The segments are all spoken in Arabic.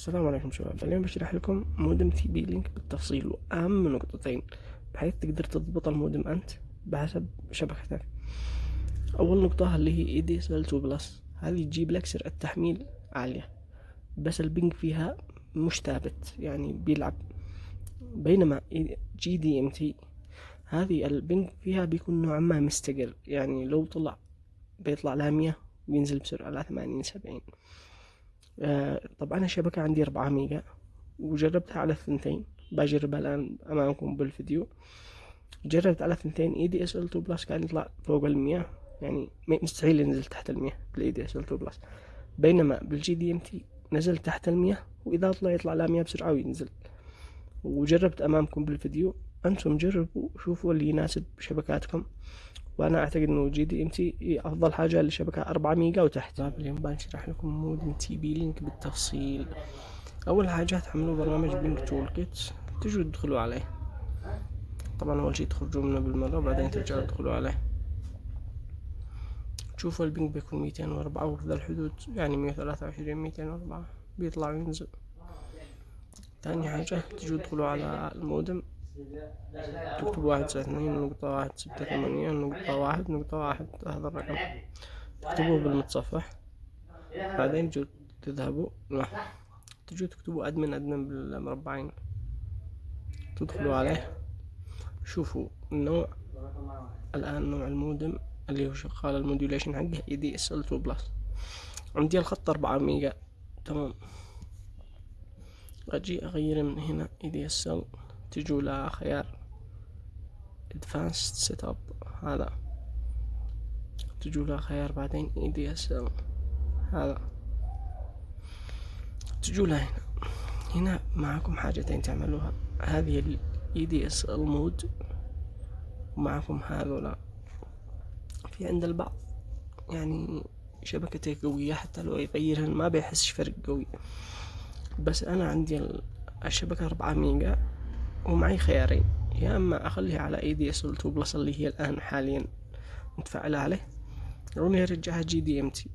السلام عليكم شباب. اليوم بشرح لكم مودم TP-Link بالتفصيل وأهم نقطتين. بحيث تقدر تضبط المودم أنت بحسب شبكتك. أول نقطة اللي هي ADSL 2 plus هذه تجيب لك سرعة تحميل عالية. بس ال ping فيها مش ثابت يعني بيلعب. بينما G.DMT هذه ال ping فيها بيكون نوعا ما مستقر. يعني لو طلع بيطلع لها مية وينزل بسرعة ل 80 70 آه، طبعا الشبكة عندي أربعة ميجا وجربتها على الثنتين. بجربها الآن أمامكم بالفيديو. جربت على الثنتين ADSL 2 plus كان يطلع فوق المية يعني مستحيل ينزل تحت المية بال ADSL 2 plus بينما بال G.DMT نزل تحت المية وإذا طلع يطلع لمية بسرعة وينزل. وجربت أمامكم بالفيديو. أنتم جربوا شوفوا اللي يناسب شبكاتكم. وأنا أعتقد إنه G.DMT أفضل حاجة للشبكه 4 ميجا وتحت. اليوم بنشرح لكم مودم TP-Link بالتفصيل. أول حاجة تحملوا برنامج ping toolkit تجوا تدخلوا عليه. طبعا أول شي تخرجوا منه بالمرة وبعدين ترجعوا تدخلوا عليه. تشوفوا ال ping بيكون ميتين وأربعة وفي ذا الحدود يعني مية ثلاثة وعشرين ميتين وأربعة. بيطلع وينزل. تاني حاجة تجوا تدخلوا على المودم. تكتب واحد تسعة اثنين نقطة واحد ستة ثمانية نقطة واحد نقطة واحد هذا الرقم. تكتبوه بالمتصفح. بعدين تجوا تذهبوا. تجوا تكتبوا admin admin بالمربعين. تدخلوا عليه. شوفوا النوع. الآن نوع المودم اللي هو شغال ال modulation حقه ADSL 2 plus عندي الخط أربعة ميجا. تمام. أجي أغير من هنا ADSL تجوا لخيار advanced setup. هذا. تجوا لخيار بعدين ADSL هذا. تجوا لهنا هنا. معكم حاجتين تعملوها. هذه ال ADSL mode ومعكم هذولا في عند البعض. يعني شبكته قوية حتى لو يغيرها ما بيحسش فرق قوي. بس أنا عندي الشبكة أربعة ميجا. ومعي خيارين يا أما أخليها على ADSL 2 plus اللي هي الآن حاليا متفعلة عليه. أو اني ارجعها G.DMT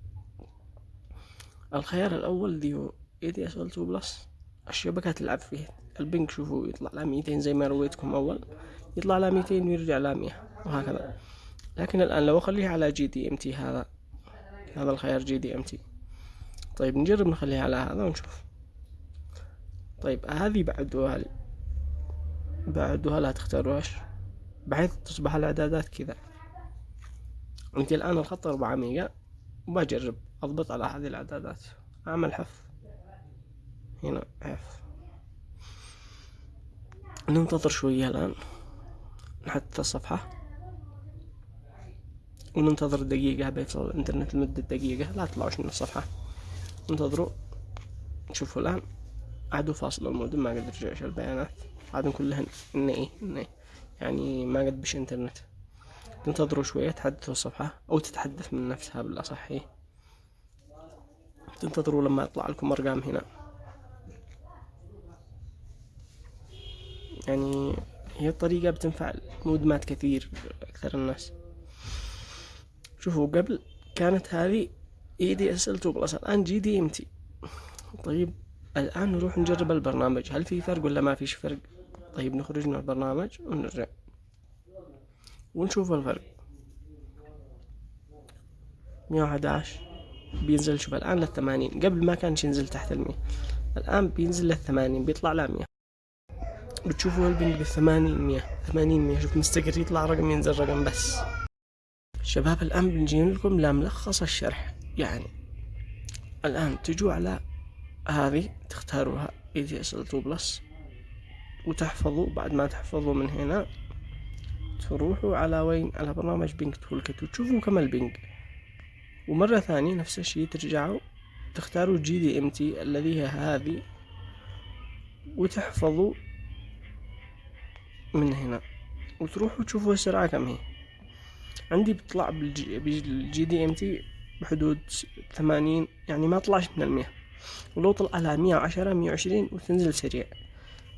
الخيار الأول اللي هو ADSL 2 plus الشبكة تلعب فيه. ال ping شوفوا يطلع لها ميتين زي ما رويتكم أول يطلع لها ميتين ويرجع لها مية وهكذا. لكن الآن لو أخليها على G.DMT هذا هذا الخيار G.DMT طيب نجرب نخليها على هذا ونشوف. طيب هذه بعد هذه بعدها لا تختاروهاش بحيث تصبح الإعدادات كذا. عندي الآن الخط أربعة ميجا وبجرب أضبط على هذه الإعدادات. أعمل حفظ هنا حفظ ننتظر شوية الآن. نحدث الصفحة. وننتظر دقيقة بيفصل الإنترنت لمدة دقيقة. لا تطلعوش من الصفحة. انتظروا. شوفوا الآن. عادوا فاصل المودم ما قدر يرجعش البيانات. هذا كلها إن إيه؟ إن إيه؟ يعني ما قد بش إنترنت. تنتظروا شوية تحدثوا الصفحة أو تتحدث من نفسها بالأصح إيه؟ تنتظروا لما يطلع لكم أرقام هنا. يعني هي الطريقة بتنفع مودمات كثير أكثر الناس. شوفوا قبل كانت هذه ADSL 2 plus. الآن G.DMT. طيب الآن نروح نجرب البرنامج. هل في فرق ولا ما فيش فرق؟ طيب نخرج من البرنامج ونرجع. ونشوف الفرق. مية وأحد عشر بينزل شوف الآن للثمانين. قبل ما كانش ينزل تحت المية. الآن بينزل للثمانين بيطلع لمية بتشوفوا ال ping بالثمانين مية. ثمانين مية. شوف مستقر يطلع رقم ينزل رقم بس. شباب الآن بنجي لكم لملخص الشرح. يعني الآن تجوا على هذه تختاروها. ADSL 2 plus وتحفظوا بعد ما تحفظوا من هنا تروحوا على وين؟ على برنامج ping toolkit وتشوفوا كم ال ping ومرة ثانية نفس الشي ترجعوا تختاروا G.DMT الذي هي هذه وتحفظوا من هنا. وتروحوا تشوفوا السرعة كم هي. عندي بتطلع بال G.DMT بحدود ثمانين يعني ما طلعش من المية. ولو طلع لها مية وعشرة مية وعشرين وتنزل سريع.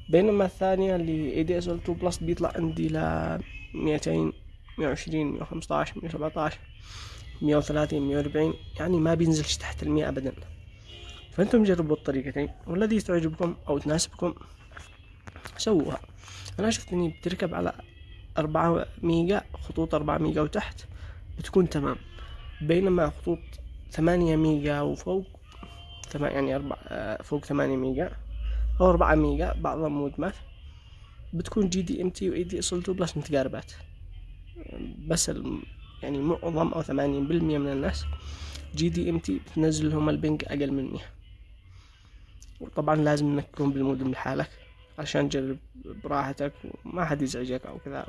بينما الثانية اللي ADSL 2 plus بيطلع عندي ل 200 120 115 117 130 140 يعني ما بينزلش تحت المية ابدا. فأنتم جربوا الطريقتين والذي تعجبكم أو تناسبكم سووها. أنا شفت إني بتركب على أربعة ميجا خطوط أربعة ميجا وتحت بتكون تمام. بينما خطوط ثمانية ميجا وفوق يعني أربعة فوق ثمانية ميجا أو أربعة ميجا بعضها مودمات بتكون جي دي ام تي واي دي اصل تو بلس متقاربات. بس يعني معظم أو ثمانين بالمية من الناس G.DMT بتنزل لهم ال ping أقل من مية. وطبعا لازم إنك تكون بالمودم لحالك عشان تجرب براحتك وما حد يزعجك أو كذا.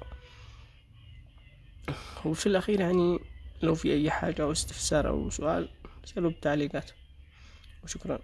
وفي الأخير يعني لو في أي حاجة أو استفسار أو سؤال سألوا بالتعليقات وشكرا